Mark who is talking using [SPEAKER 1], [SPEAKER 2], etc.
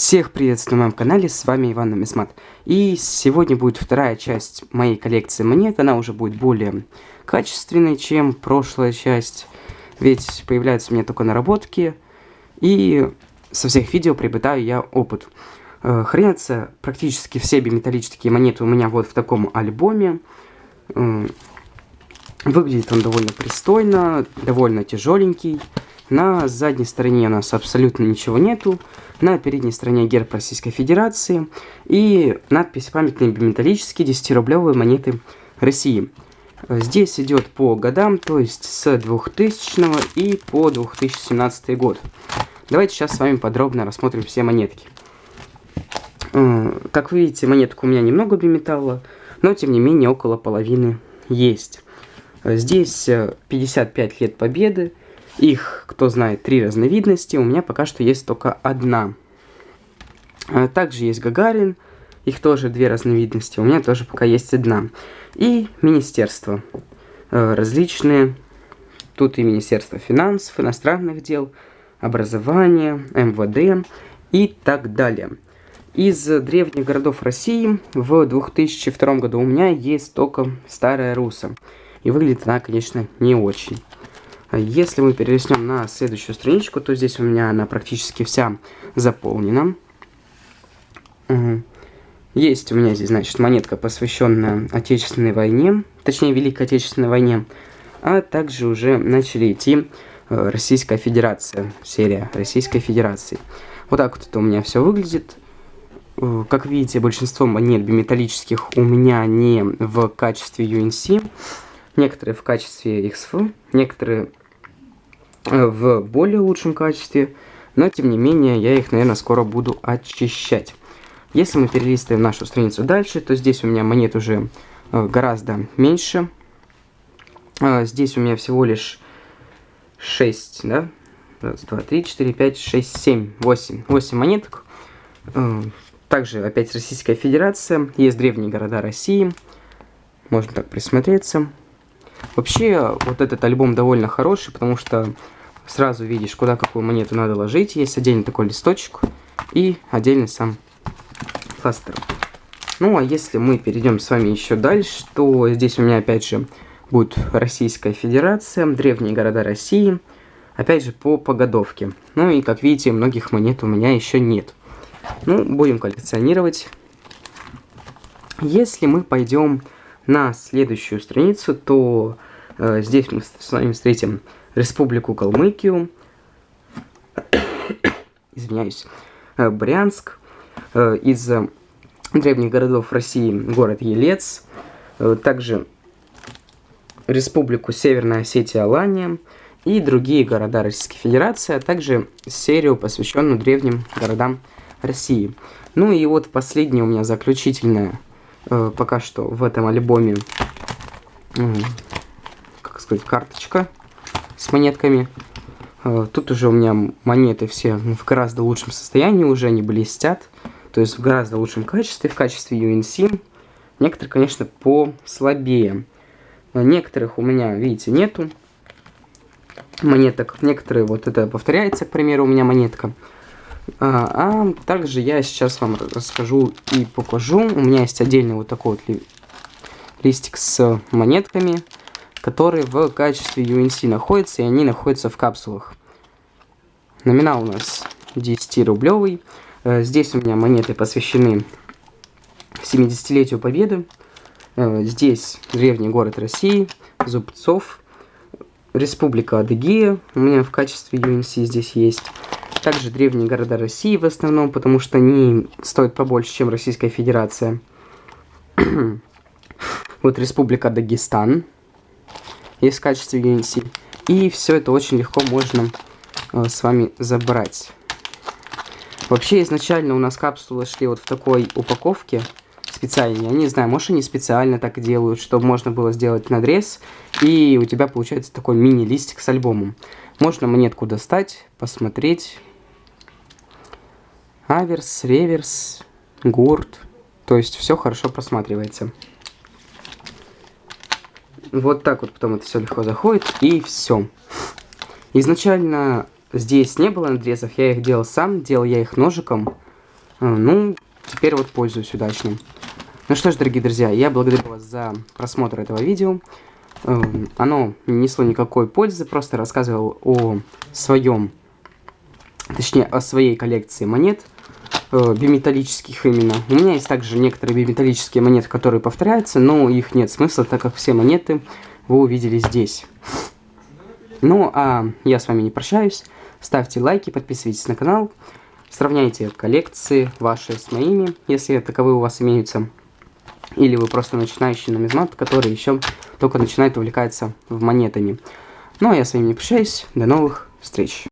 [SPEAKER 1] Всех приветствую на моем канале, с вами Иван Намисмат. И сегодня будет вторая часть моей коллекции монет, она уже будет более качественной, чем прошлая часть. Ведь появляются у меня только наработки, и со всех видео приобретаю я опыт. Э, хранятся практически все биметаллические монеты у меня вот в таком альбоме. Э, выглядит он довольно пристойно, довольно тяжеленький. На задней стороне у нас абсолютно ничего нету. На передней стороне герб Российской Федерации и надпись «Памятные биметаллические 10-рублевые монеты России». Здесь идет по годам, то есть с 2000 и по 2017 год. Давайте сейчас с вами подробно рассмотрим все монетки. Э, как вы видите, монеток у меня немного биметалла, но тем не менее около половины есть. Здесь 55 лет победы, их, кто знает, три разновидности, у меня пока что есть только одна. А также есть Гагарин, их тоже две разновидности, у меня тоже пока есть одна. И министерства э, различные, тут и Министерство финансов, иностранных дел, образования, МВД и так далее. Из древних городов России в 2002 году у меня есть только Старая Руса. И выглядит она, конечно, не очень. Если мы перелистнем на следующую страничку, то здесь у меня она практически вся заполнена. Есть у меня здесь, значит, монетка, посвященная Отечественной войне, точнее, Великой Отечественной войне, а также уже начали идти э, Российская Федерация, серия Российской Федерации. Вот так вот это у меня все выглядит. Э, как видите, большинство монет биметаллических у меня не в качестве UNC, некоторые в качестве XF, некоторые в более лучшем качестве, но тем не менее я их, наверное, скоро буду очищать. Если мы перелистываем нашу страницу дальше, то здесь у меня монет уже э, гораздо меньше. Э, здесь у меня всего лишь 6, да? Раз, два, три, четыре, пять, шесть, семь, восемь. Восемь монеток. Также опять Российская Федерация. Есть древние города России. Можно так присмотреться. Вообще, вот этот альбом довольно хороший, потому что сразу видишь, куда какую монету надо ложить. Есть отдельный такой листочек и отдельный сам кластер. Ну, а если мы перейдем с вами еще дальше, то здесь у меня опять же будет Российская Федерация, древние города России, опять же по погодовке. Ну и, как видите, многих монет у меня еще нет. Ну, будем коллекционировать. Если мы пойдем на следующую страницу, то э, здесь мы с вами встретим Республику Калмыкию, извиняюсь, э, Брянск, э, из э, древних городов России город Елец, э, также Республику Северная Осетия Алания и другие города Российской Федерации, а также серию, посвященную древним городам России. Ну и вот последняя у меня заключительная э, пока что в этом альбоме, как сказать, карточка с монетками. Э, тут уже у меня монеты все в гораздо лучшем состоянии уже, они блестят. То есть в гораздо лучшем качестве, в качестве UNC. Некоторые, конечно, послабее. Некоторых у меня, видите, нету монеток. Некоторые, вот это повторяется, к примеру, у меня монетка. А, а также я сейчас вам расскажу и покажу. У меня есть отдельный вот такой вот ли листик с монетками, которые в качестве UNC находятся, и они находятся в капсулах. Номинал у нас 10-рублевый. Э, здесь у меня монеты посвящены 70-летию Победы. Э, здесь древний город России, Зубцов, Республика Адыгея. У меня в качестве UNC здесь есть. Также древние города России в основном, потому что они стоят побольше, чем Российская Федерация. вот Республика Дагестан есть в качестве UNC. И все это очень легко можно э, с вами забрать. Вообще, изначально у нас капсулы шли вот в такой упаковке специальной. Я не знаю, может они специально так делают, чтобы можно было сделать надрез. И у тебя получается такой мини-листик с альбомом. Можно монетку достать, посмотреть, аверс, реверс, гурт. То есть все хорошо просматривается. Вот так вот потом это все легко заходит и все. Изначально здесь не было надрезов, я их делал сам, делал я их ножиком. Э, ну, теперь вот пользуюсь удачно. Ну что ж, дорогие друзья, я благодарю вас за просмотр этого видео. Э, оно не несло никакой пользы, просто рассказывал о своем, точнее, о своей коллекции монет, э, биметаллических именно. У меня есть также некоторые биметаллические монеты, которые повторяются, но их нет смысла, так как все монеты вы увидели здесь. Ну, а я с вами не прощаюсь. Ставьте лайки, подписывайтесь на канал. Сравняйте коллекции ваши с моими, если таковые у вас имеются. Или вы просто начинающий нумизмат, который еще только начинает увлекаться в монетами. Ну, а я с вами не прощаюсь. До новых встреч.